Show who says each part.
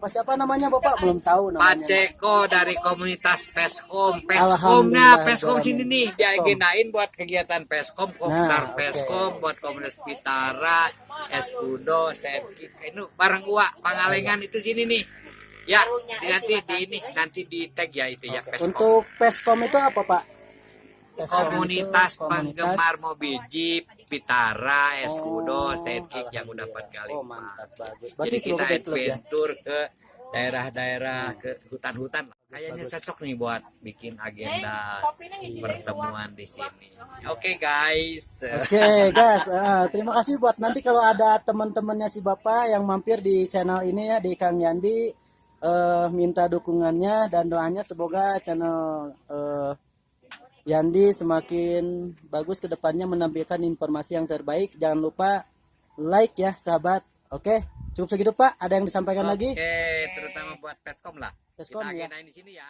Speaker 1: Bapak siapa namanya Bapak? Belum tahu
Speaker 2: Pak
Speaker 1: namanya.
Speaker 2: Ceko dari komunitas Peskom. Peskomnya, Peskom sini nih. Diagendain buat kegiatan Peskom, Kopdar
Speaker 1: Nah, oke.
Speaker 2: Peskom, buat komunitas Pitara, Eskudo, Setkik. Ini barang uak, Pangalengan itu sini nih. Ya, nanti di ini, nanti di tag ya itu ya Peskom.
Speaker 1: Untuk Peskom itu apa Pak? Peskom
Speaker 2: komunitas penggemar mobil Jeep, Vitara, Escudo, Sidekick yang udah empat kali.
Speaker 1: Oh mantap bagus.
Speaker 2: Jadi
Speaker 1: Berarti
Speaker 2: kita
Speaker 1: ya.
Speaker 2: adventure ke daerah-daerah ke hutan-hutan. Kayaknya cocok nih buat bikin agenda pertemuan di sini. Oke guys.
Speaker 1: Oke guys, eh, terima kasih buat nanti kalau ada teman-temannya si Bapak yang mampir di channel ini ya di Kang Yandi eh, minta dukungannya dan doanya semoga channel eh, Yandi semakin bagus ke depannya menampilkan informasi yang terbaik. Jangan lupa like ya sahabat. Oke, cukup segitu Pak. Ada yang disampaikan lagi?
Speaker 2: Oke, terutama buat Peskom lah.
Speaker 1: Peskom,
Speaker 2: kita
Speaker 1: ya.
Speaker 2: di sini ya.